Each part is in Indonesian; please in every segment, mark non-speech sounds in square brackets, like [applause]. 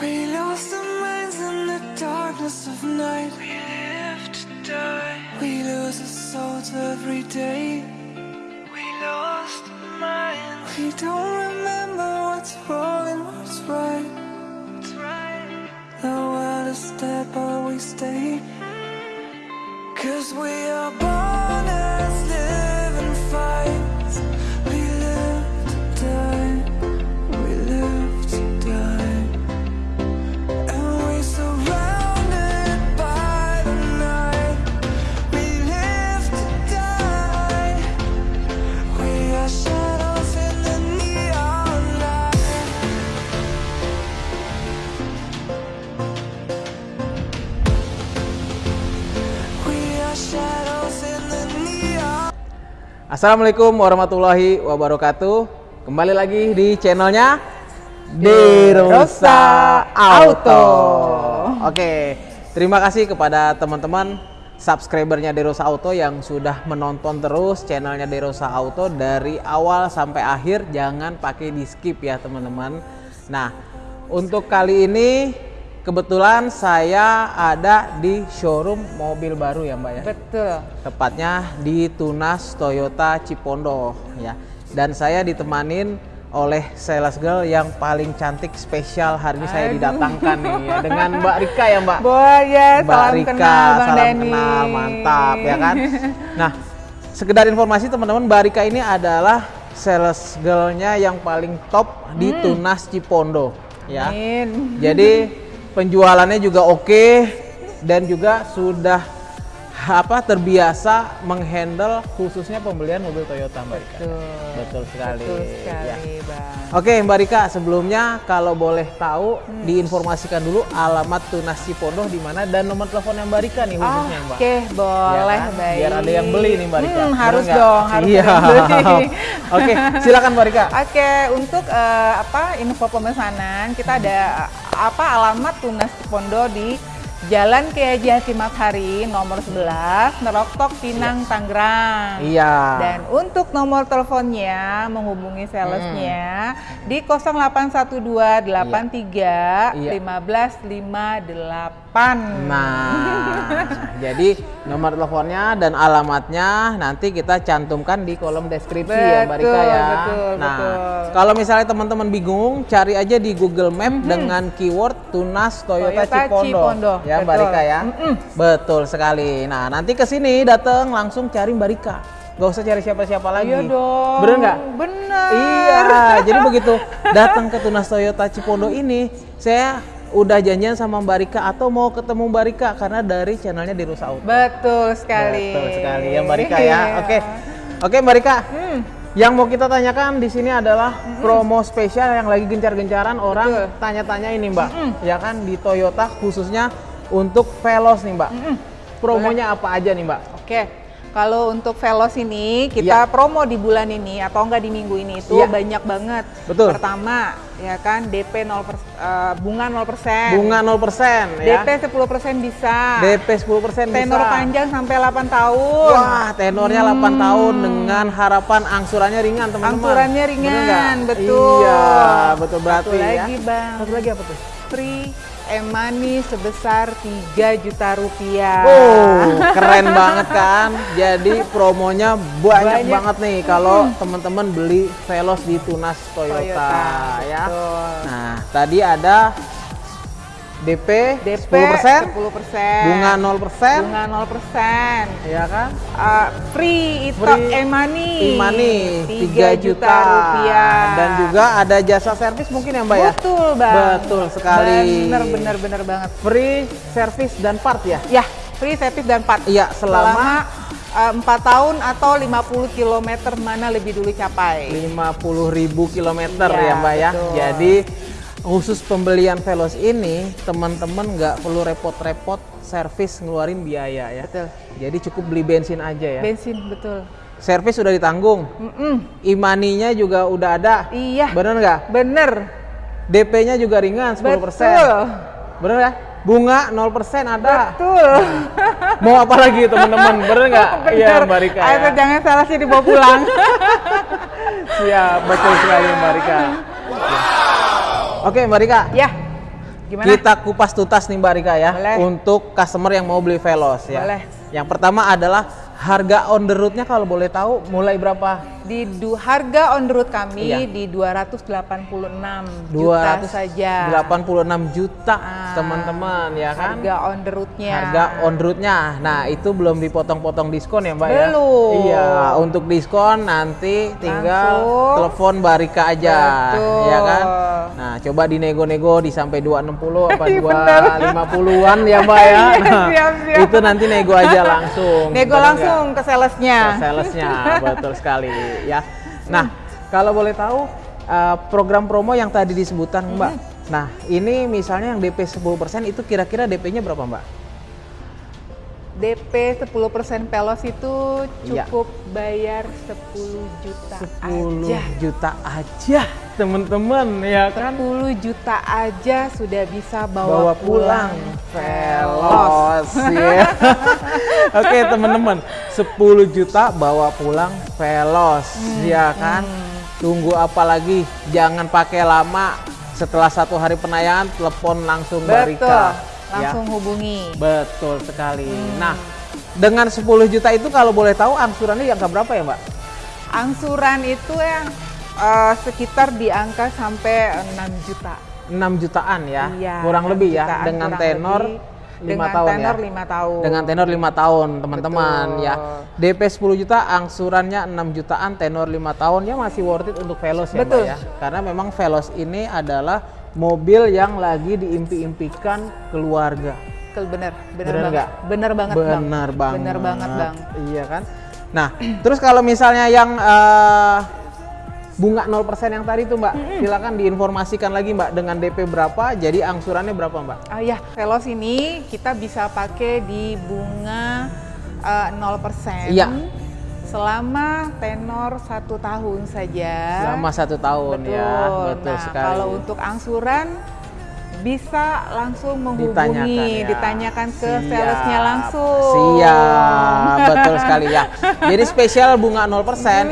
We lost our minds in the darkness of night. We live to die. We lose our souls every day. We lost our minds. We don't remember Assalamualaikum warahmatullahi wabarakatuh. Kembali lagi di channelnya Derosa Auto. Oke, terima kasih kepada teman-teman subscribernya Derosa Auto yang sudah menonton terus channelnya Derosa Auto dari awal sampai akhir. Jangan pakai di skip ya teman-teman. Nah, untuk kali ini kebetulan saya ada di showroom mobil baru ya Mbak ya Betul. tepatnya di Tunas Toyota Cipondo ya. Dan saya ditemanin oleh sales girl yang paling cantik spesial hari ini saya didatangkan nih ya dengan Mbak Rika ya Mbak. Ya, Mbak salam Rika, kenal Bang salam Denny. kenal, mantap ya kan. Nah, sekedar informasi teman-teman, Mbak Rika ini adalah sales girlnya yang paling top di Tunas Cipondo ya. Hmm. Amin. Jadi penjualannya juga oke dan juga sudah apa terbiasa menghandle khususnya pembelian mobil Toyota Mbak Rika. Betul. Betul sekali. Betul Ya. sekali, Bang. Oke Mbak Rika, sebelumnya kalau boleh tahu Hmm. diinformasikan dulu alamat Tunas Cipondo di mana dan nomor teleponnya Mbak Rika nih khususnya Mbak. Oke, boleh, Ya kan? baik. Biar ada yang beli nih Mbak Rika. Hmm, harus dong, harus Iya. beli. [laughs] Oke, silakan Mbak Rika. Oke, untuk eh, apa info pemesanan kita ada eh, apa alamat Tunas Cipondo di Jalan Kiai Haji Hari nomor 11, Neroktok, Pinang, Tangerang. Iya. Dan untuk nomor teleponnya menghubungi salesnya di 0812 83 Iya. 1558. Nah, jadi nomor teleponnya dan alamatnya nanti kita cantumkan di kolom deskripsi ya Mbak Rika Betul, ya. betul, nah, betul. Kalau misalnya teman-teman bingung, cari aja di Google Map dengan keyword Tunas Toyota, Toyota Cipondo. Cipondo, Ya Mbak betul. Rika ya. Betul sekali. Nah, nanti ke sini datang langsung cari Mbak Rika. Gak usah cari siapa-siapa lagi. Iya dong. Bener nggak? Bener. Iya, jadi begitu datang ke Tunas Toyota Cipondo ini, saya udah janjian sama Mbak Rika atau mau ketemu Mbak Rika karena dari channelnya di Rusa Auto. Betul sekali. Betul sekali ya Mbak Rika ya. Iya. Oke. Oke Mbak Rika. Hmm. Yang mau kita tanyakan di sini adalah promo spesial yang lagi gencar-gencaran orang tanya-tanya ini Mbak. Ya kan di Toyota khususnya untuk Veloz nih Mbak. Promonya apa aja nih Mbak? Oke. Kalau untuk Veloz ini kita Iya. promo di bulan ini atau enggak di minggu ini itu Iya. banyak banget. Betul. Pertama, ya kan DP 0 eh, bunga 0%. Bunga 0% ya. DP 10% bisa. DP 10% Tenor bisa. panjang sampai 8 tahun. Wah, tenornya 8 tahun dengan harapan angsurannya ringan, teman-teman. Angsurannya ringan, betul. Iya, betul berarti Satu ya. lagi, Bang. Satu lagi apa tuh? Free e-money sebesar 3 juta rupiah. Oh, keren banget kan? Jadi promonya banyak, Banyak. banget nih kalau teman-teman beli Veloz di Tunas Toyota, Toyota, ya. betul. Nah, tadi ada DP, DP 10%, 10%, bunga 0%, bunga 0%. ya kan? Uh, free itu Free e-money. E-money 3 juta, rupiah. Dan juga ada jasa servis mungkin ya Mbak ya? Betul, Bang. Betul sekali. Bener, bener, bener banget. Free service dan part ya? Ya, free service dan part. Iya, selama, Selama 4 tahun atau 50 km mana lebih dulu capai. 50.000 kilometer Iya, ya Mbak ya. betul. Jadi khusus pembelian Veloz ini teman-teman nggak perlu repot-repot servis ngeluarin biaya ya. Betul. Jadi cukup beli bensin aja ya. Bensin, betul. Servis sudah ditanggung. Mm-mm. Imaninya juga udah ada. Iya. Bener nggak? Bener. DP-nya juga ringan 10%. Betul. Bener nggak? Bunga 0% ada. Betul. [laughs] Mau apa lagi teman-teman? Bener nggak? [laughs] Iya. Mbak Rika Ayo, ya. jangan salah sih dibawa pulang. [laughs] Siap, betul sekali Mbak Rika. Oke Mbak Rika, ya, Gimana? Kita kupas tuntas nih Mbak Rika ya Boleh. untuk customer yang mau beli Veloz ya. Boleh. Yang pertama adalah harga on the road-nya kalau boleh tahu mulai berapa? Di du, harga on the road kami Iya. di 286 juta saja. 286 juta Ah, teman-teman ya kan? Harga on the road-nya. Harga on road-nya. Nah, itu belum dipotong-potong diskon ya, Mbak ya? Belum. Iya, untuk diskon nanti tinggal Langsung. telepon Barika aja, Betul. ya kan? Nah, coba dinego-nego di sampai 260 apa [laughs] Iya, bener. 250-an ya, Mbak ya. [laughs] Iya, Nah, siap, siap. itu nanti nego aja langsung. Nego langsung ke salesnya. Ke salesnya, [laughs] betul sekali ya. Nah, kalau boleh tahu uh, program promo yang tadi disebutkan, Mbak. Mm-hmm. Nah, ini misalnya yang DP 10% itu kira-kira DP-nya berapa, Mbak? DP 10% pelos itu Iya. cukup bayar 10 juta 10 aja. juta aja, teman-teman, ya kan? 10 juta aja sudah bisa Bawa bawa, pulang Velos. Velos [laughs] ya. Oke, teman-teman, 10 juta bawa pulang Velos, Hmm, ya kan? Tunggu apa lagi? Jangan pakai lama. Setelah satu hari penayangan, telepon langsung Betul. Barika. Ya. Langsung hubungi. Betul sekali. Hmm. Nah, dengan 10 juta itu kalau boleh tahu angsurannya yang berapa ya, Mbak? Angsuran itu yang eh, sekitar di angka sampai 6 juta. 6 jutaan ya. Iya, kurang 6 lebih ya jutaan, dengan tenor lebih. 5 Dengan tahun tenor ya. 5 tahun. Dengan tenor 5 tahun, teman-teman ya. DP 10 juta, angsurannya 6 jutaan, tenor 5 tahun ya masih worth it untuk Veloz ya, Betul. Mbak ya. Karena memang Veloz ini adalah mobil yang lagi diimpi-impikan keluarga. Bener, bener, Bener banget. nggak? Bener banget, Bang. Benar banget. Bener banget, Bang. Iya kan? Nah, [clears throat] terus kalau misalnya yang eh, bunga 0% yang tadi tuh Mbak, silakan diinformasikan lagi Mbak dengan DP berapa, jadi angsurannya berapa Mbak? Ah ya, Velos ini kita bisa pakai di bunga eh, 0% Iya. Selama tenor satu tahun saja. Selama satu tahun betul. ya, betul nah, sekali. kalau untuk angsuran bisa langsung menghubungi, Ditanyakan ya. ditanyakan ke Siap. salesnya langsung. Siap, [laughs] betul sekali ya. Jadi spesial bunga 0%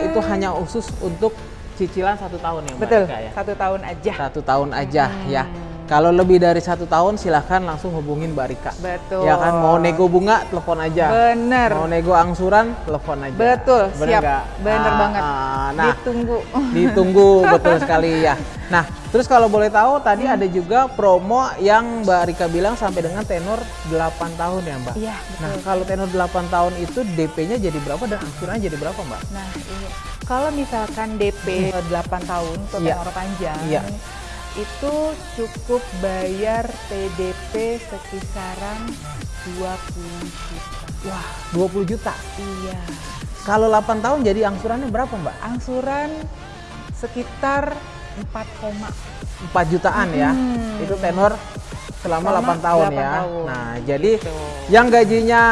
itu hanya khusus untuk cicilan satu tahun ya Mbak Betul, Eka ya? satu tahun aja. Satu tahun aja ya. Kalau lebih dari satu tahun silahkan langsung hubungin Mbak Rika. Betul. Ya kan mau nego bunga telepon aja. Bener. Mau nego angsuran telepon aja. Betul, Bener siap. nggak? Bener Ah, banget. ah, nah, Ditunggu. [laughs] ditunggu betul sekali ya. Nah, terus kalau boleh tahu tadi ada juga promo yang Mbak Rika bilang sampai dengan tenor 8 tahun ya, Mbak. Iya, Nah, kalau tenor 8 tahun itu DP-nya jadi berapa dan angsurannya jadi berapa, Mbak? Nah, ini kalau misalkan DP 8 tahun atau Iya. tenor panjang, Iya. Itu cukup bayar PDP sekisaran 20 juta. Wah, 20 juta. Iya. Kalau 8 tahun jadi angsurannya berapa, Mbak? Angsuran sekitar 4, 4 jutaan ya. Hmm. Itu tenor selama, Selama 8 tahun 8 ya. tahun. Nah, jadi Gitu. yang gajinya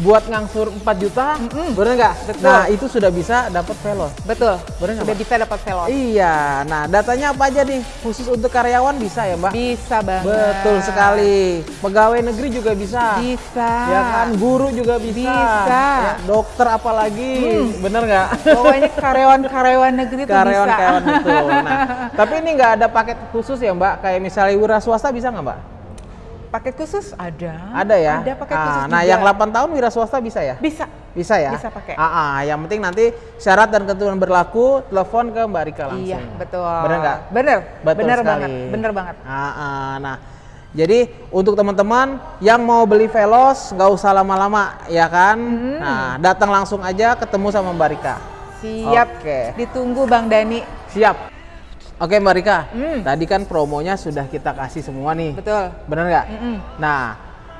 buat ngangsur 4 juta, bener nggak? Nah, itu sudah bisa dapat Veloz. Betul. Bener nggak, Sudah bisa dapat velos. Iya, nah datanya apa aja nih? Khusus untuk karyawan bisa ya Mbak? Bisa banget. Betul sekali. Pegawai negeri juga bisa. Bisa. Ya kan, guru juga bisa. Bisa. Ya, dokter apalagi, bener nggak? Pokoknya [laughs] karyawan-karyawan negeri itu Karyawan bisa. karyawan betul. Nah, tapi ini nggak ada paket khusus ya Mbak? Kayak misalnya wira swasta bisa nggak Mbak? Paket khusus ada. Ada ya. Ada paket Ah, khusus Nah, juga. yang 8 tahun wira swasta bisa ya? bisa. Bisa ya? Bisa pakai. Ah, ah, yang penting nanti syarat dan ketentuan berlaku, telepon ke Mbak Rika langsung. Iya, betul. Bener nggak? Bener. Betul bener sekali. banget. Bener banget. Ah, ah, nah, jadi untuk teman-teman yang mau beli Veloz nggak usah lama-lama, ya kan? Hmm. Nah, datang langsung aja ketemu sama Mbak Rika. Siap. Oke. Ditunggu Bang Dani. Siap. Oke Mbak Rika, Hmm. tadi kan promonya sudah kita kasih semua nih. Betul. Bener nggak? Mm-mm. Nah,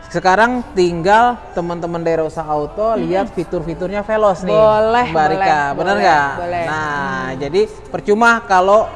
sekarang tinggal teman-teman dari Rosa Auto lihat fitur-fiturnya Veloz nih, Boleh, Mbak boleh, Rika, boleh, nggak? boleh. Nah, jadi percuma kalau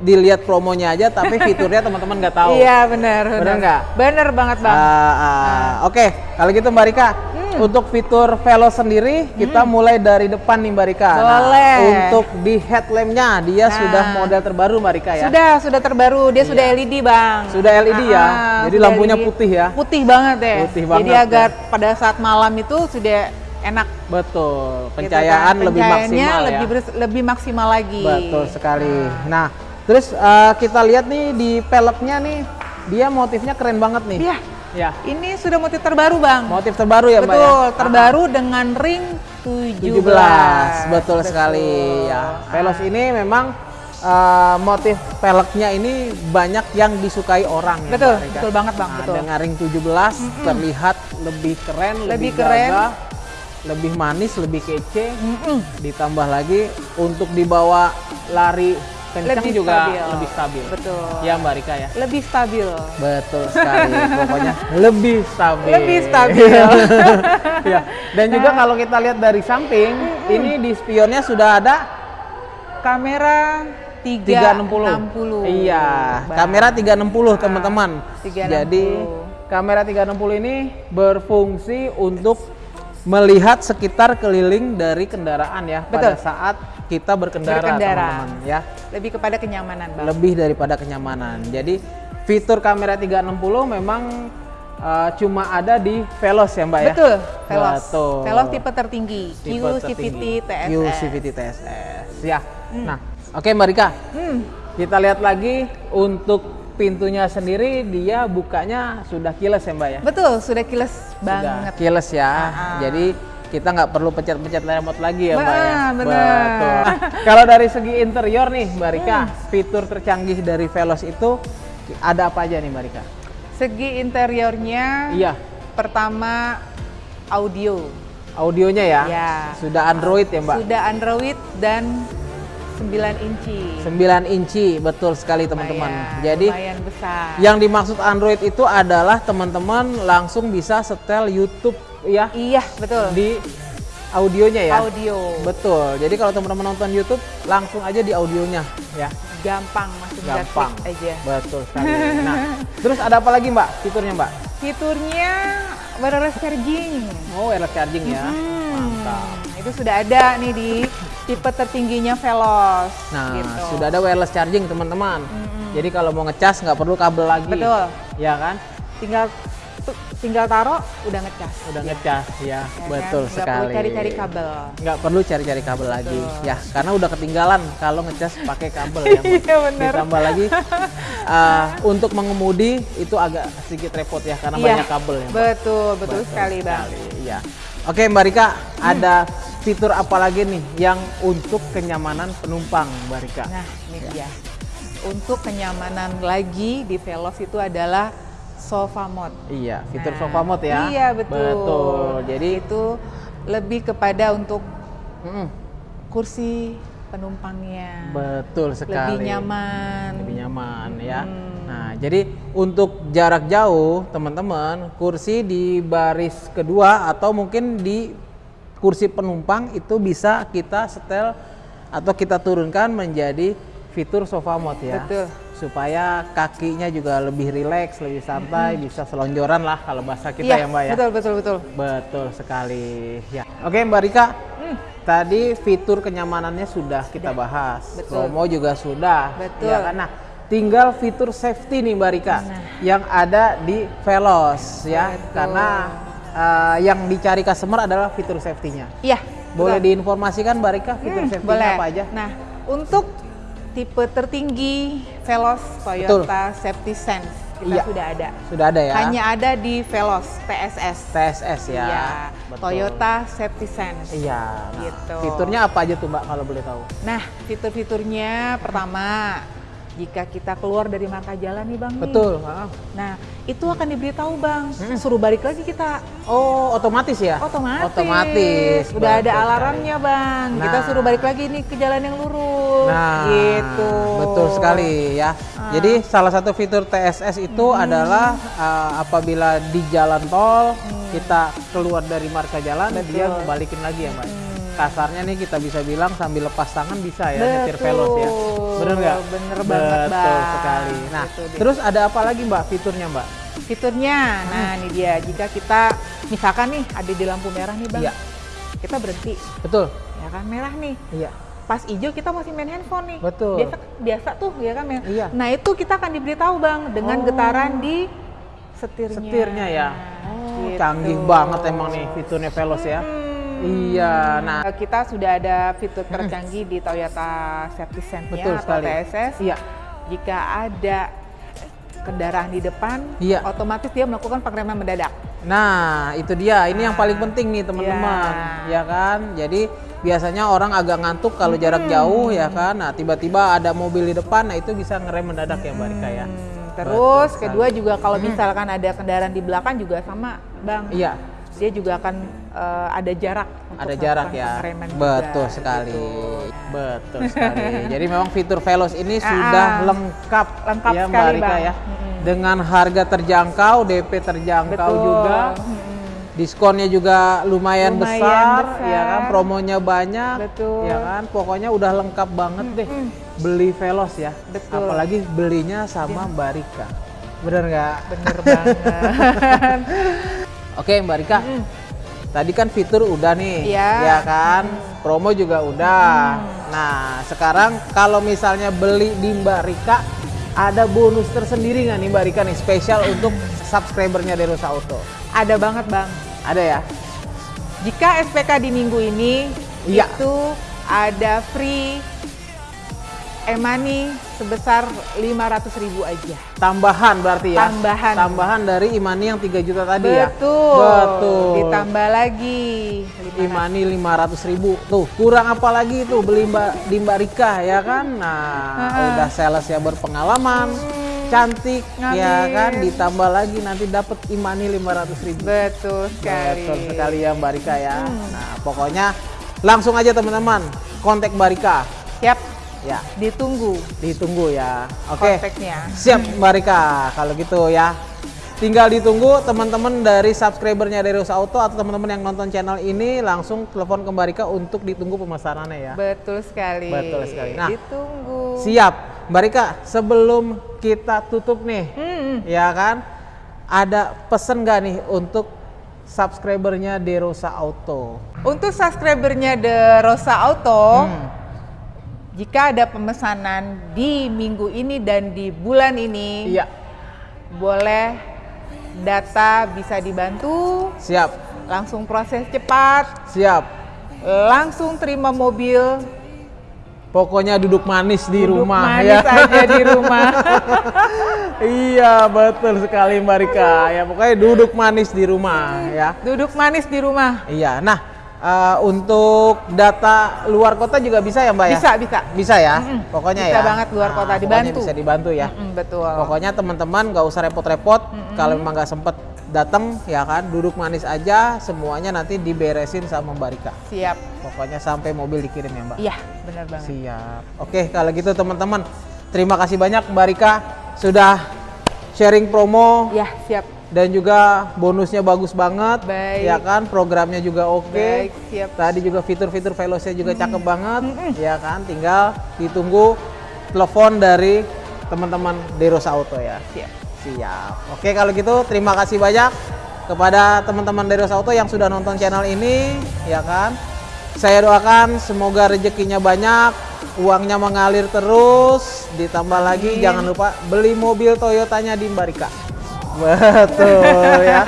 dilihat promonya aja, tapi [laughs] fiturnya teman-teman nggak tahu. Iya bener. Bener nggak? Bener banget Bang. Ah, ah. Oke, kalau gitu Mbak Rika, Hmm. untuk fitur Veloz sendiri kita mulai dari depan nih Mbak Rika. Nah, Boleh. untuk di headlampnya dia Nah. sudah model terbaru Mbak Rika ya. Sudah, sudah terbaru. Dia sudah Iya. LED Bang. Sudah LED ya? Ah, Jadi sudah lampunya LED. putih ya? Putih banget ya. Putih Jadi banget, agar pada saat malam itu sudah enak. Betul, gitu pencahayaan kan. lebih maksimal ya. lebih bers- lebih maksimal lagi. Betul sekali. Nah, terus eh, kita lihat nih di peleknya nih dia motifnya keren banget nih. Iya. Ya. Ini sudah motif terbaru, Bang. Motif terbaru ya, Mbak ya? Betul, terbaru dengan ring 17. 17. Betul, sekali ya. Velos ini memang eh, motif peleknya ini banyak yang disukai orang ya, Betul, Mbak Rika. betul banget, Bang, Nah, betul. Dengan ring 17 terlihat lebih keren, lebih, Lebih keren. gagah, lebih manis, lebih kece. Mm-mm. Ditambah lagi untuk dibawa lari kencang Lebih juga stabil. lebih stabil. Betul. Ya Mbak Rika ya. Lebih stabil. Betul sekali. Pokoknya lebih stabil. Lebih stabil. [laughs] ya. Dan juga kalau kita lihat dari samping, ini di spionnya sudah ada Kamera 360. 360. Iya, Bang. kamera 360 teman-teman. 360. Jadi kamera 360 ini berfungsi untuk melihat sekitar keliling dari kendaraan ya pada Betul. saat kita berkendara, Berkendara. teman-teman ya. Lebih kepada kenyamanan, Bang. Lebih daripada kenyamanan. Jadi fitur kamera 360 memang uh, cuma ada di Velos ya, Mbak ya. Betul, Velos. Betul. Velos tipe tertinggi, Tipe QCVT. TSS. QCVT TSS. Ya. Nah, oke Mbak Rika. Hmm, Kita lihat lagi untuk pintunya sendiri dia bukanya sudah kiles ya Mbak ya. betul, sudah kiles Sudah banget. kiles ya. Ah. Jadi kita nggak perlu pencet-pencet remote lagi ya Mbak ya. Bener. Betul. Nah, kalau dari segi interior nih Mbak Rika, Hmm. fitur tercanggih dari Velos itu ada apa aja nih Mbak Rika? Segi interiornya, Iya, pertama audio. audionya ya. Ya. Sudah Android ya Mbak. Sudah Android dan 9 inci. 9 inci, betul sekali teman-teman. Jadi lumayan besar. Yang dimaksud Android itu adalah teman-teman langsung bisa setel YouTube ya Iya, betul. di audionya ya. Audio. Betul. Jadi kalau teman-teman nonton YouTube langsung aja di audionya ya. Gampang, tinggal Gampang. aja. Betul sekali. [laughs] Nah, terus ada apa lagi Mbak fiturnya Mbak? Fiturnya wireless charging. Oh, wireless charging ya. Hmm, Mantap. Itu sudah ada nih di tipe tertingginya Veloz. Nah, gitu. sudah ada wireless charging teman-teman. Jadi kalau mau ngecas nggak perlu kabel lagi. Betul. Ya kan? Tinggal tinggal taruh udah ngecas. Udah ngecas ya. Ya kan? Betul Nggak sekali. perlu cari-cari kabel. nggak perlu cari-cari kabel lagi Betul. ya karena udah ketinggalan kalau ngecas pakai kabel ya. [laughs] Iya, bener. ditambah lagi uh, untuk mengemudi itu agak sedikit repot ya karena Iya, banyak kabel ya Mbak. Betul, betul, sekali, Bang. sekali, ya oke Mbak Rika ada fitur apa lagi nih yang untuk kenyamanan penumpang Mbak Rika Nah, ini dia. Untuk kenyamanan lagi di Veloz itu adalah sofa mode. iya fitur Nah, sofa mode ya Iya, betul. betul jadi itu lebih kepada untuk mm, kursi penumpangnya. betul sekali Lebih nyaman. lebih nyaman ya. Hmm. Nah, jadi untuk jarak jauh, teman-teman, kursi di baris kedua atau mungkin di kursi penumpang itu bisa kita setel atau kita turunkan menjadi fitur sofa mode ya. Betul. Supaya kakinya juga lebih rileks, lebih santai, bisa selonjoran lah kalau bahasa kita iya, ya, Mbak ya. Betul, betul, betul. Betul sekali. Ya. Oke, Mbak Rika. Tadi fitur kenyamanannya sudah kita bahas. Betul. Promo juga sudah. Betul. Ya kan? Nah, tinggal fitur safety nih Mbak Rika Nah. yang ada di Velos ya. Betul. Karena eh, yang dicari customer adalah fitur safety-nya. Iya. Boleh betul. diinformasikan Mbak Rika fitur Hmm, safety-nya boleh. apa aja? Nah, untuk tipe tertinggi Veloz Toyota Safety Sense kita Iya. sudah ada. Sudah ada ya. Hanya ada di Veloz TSS. TSS ya. Iya, Betul. Toyota Safety Sense. Iya. Nah, Gitu. Fiturnya apa aja tuh Mbak kalau boleh tahu? Nah, fitur-fiturnya pertama, jika kita keluar dari marka jalan nih Bang. nih. Betul. ah. Nah, itu akan diberitahu Bang, suruh balik lagi kita. Oh, otomatis ya? Otomatis. Otomatis. Udah ada alarmnya Bang. Kita Nah. suruh balik lagi nih ke jalan yang lurus. Nah, gitu. betul sekali ya. Ah. Jadi salah satu fitur TSS itu Hmm. adalah uh, apabila di jalan tol kita keluar dari marka jalan, Hmm. Betul. dia balikin lagi ya, Mbak. Hmm. Kasarnya nih kita bisa bilang sambil lepas tangan bisa ya nyetir Betul. velos ya. Bener nggak? Bener banget, Betul Bang. sekali. Nah, terus ada apa lagi Mbak fiturnya Mbak? Fiturnya, nah ini dia. Jika kita misalkan nih ada di lampu merah nih Bang. Iya. Kita berhenti, Betul. ya kan merah nih. Iya. Pas hijau kita masih main handphone nih. Betul. Biasa biasa tuh ya kan. main- Iya. Nah, itu kita akan diberitahu Bang dengan Oh. getaran di setirnya. Setirnya ya. Oh, Gitu. canggih banget emang nih fiturnya velos ya. Hmm. Iya. Nah, kita sudah ada fitur tercanggih di Toyota Safety Sense Betul atau sekali. TSS. Iya. Jika ada kendaraan di depan, Iya. otomatis dia melakukan pengereman mendadak. Nah, itu dia. Ini yang paling penting nih, teman-teman. Iya. Ya kan? Jadi biasanya orang agak ngantuk kalau jarak jauh ya kan. Nah, tiba-tiba ada mobil di depan, nah itu bisa ngerem mendadak ya, Mbak Rika ya. Hmm, terus Betul kedua juga kalau misalkan ada kendaraan di belakang juga sama, Bang. Iya, Dia juga akan eh, ada jarak. untuk ada jarak ya. pengereman juga, Betul sekali. gitu. Betul [laughs] sekali. Jadi memang fitur Veloz ini Ah, sudah lengkap, lengkap ya Mbak sekali, Rika Bang. ya. Dengan harga terjangkau, DP terjangkau Betul. juga. Diskonnya juga lumayan, Lumayan besar, besar. ya kan, promonya banyak, Betul. ya kan, pokoknya udah lengkap banget deh beli Veloz ya, Betul. apalagi belinya sama Mbak Rika, bener nggak? Bener banget. [laughs] Oke Mbak Rika, tadi kan fitur udah nih, Iya. ya kan, promo juga udah. Nah sekarang kalau misalnya beli di Mbak Rika, ada bonus tersendiri nggak nih Mbak Rika nih spesial untuk subscribernya Derosa Auto? ada banget, Bang. Ada ya? Jika SPK di minggu ini Iya. itu ada free e-money sebesar 500.000 aja. Tambahan berarti ya? Tambahan. Tambahan dari Imani yang 3 juta tadi ya? Betul. Betul. Ditambah lagi 500. Imani 500 ribu. Tuh, kurang apa lagi tuh beli mbak, di Mbak Rika ya kan? Nah, udah sales ya berpengalaman, cantik ya Amin. kan? Ditambah lagi nanti dapat Imani 500 ribu. Betul sekali. Betul sekali ya Mbak Rika ya. Nah, pokoknya langsung aja teman-teman kontak Mbak Rika. Siap, Ya, ditunggu ditunggu ya. Oke. kontaknya. Siap Mbak Rika, kalau gitu ya. Tinggal ditunggu teman-teman dari subscribernya dari Rusa Auto atau teman-teman yang nonton channel ini langsung telepon ke Mbak Rika untuk ditunggu pemesanannya ya. Betul sekali. Betul sekali. Nah, ditunggu. Siap. Mbak Rika, sebelum kita tutup nih, Hmm, ya kan? Ada pesen nggak nih untuk subscribernya Derosa Auto? Untuk subscribernya The Rosa Auto, Hmm. Jika ada pemesanan di minggu ini dan di bulan ini, Iya, boleh data bisa dibantu, siap, langsung proses cepat, siap. langsung terima mobil, Pokoknya duduk manis di duduk rumah manis ya. aja di rumah. [laughs] iya, betul sekali Mbak Rika. Ya, pokoknya duduk manis di rumah ya. duduk manis di rumah. Iya. Nah, eh, untuk data luar kota juga bisa ya, Mbak ya? Bisa, bisa. Bisa ya. Mm-mm. Pokoknya Bisa ya. banget luar kota, pokoknya dibantu. bisa dibantu ya. Mm, betul. Pokoknya teman-teman nggak usah repot-repot. Kalau memang nggak sempet datang ya kan, duduk manis aja. Semuanya nanti diberesin sama Mbak Rika. Siap. Pokoknya sampai mobil dikirim ya, Mbak. Iya, benar banget. Siap. Oke, kalau gitu teman-teman, terima kasih banyak Mbak Rika sudah sharing promo Ya, siap. Dan juga bonusnya bagus banget. Baik. Ya kan, programnya juga oke. Baik, siap. Tadi juga fitur-fitur Velosnya juga cakep banget. Ya kan, tinggal ditunggu telepon dari teman-teman Derosa Auto ya. Siap. Siap. Oke kalau gitu terima kasih banyak kepada teman-teman dari Ros Auto yang sudah nonton channel ini, ya kan. Saya doakan semoga rezekinya banyak, uangnya mengalir terus, ditambah lagi jangan lupa beli mobil Toyotanya di Mbarika. Betul ya.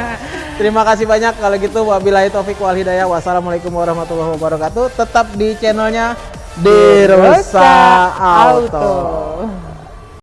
Terima kasih banyak kalau gitu wabillahi taufik wal hidayah. Wassalamualaikum warahmatullahi wabarakatuh. Tetap di channelnya Derosa Auto. Auto.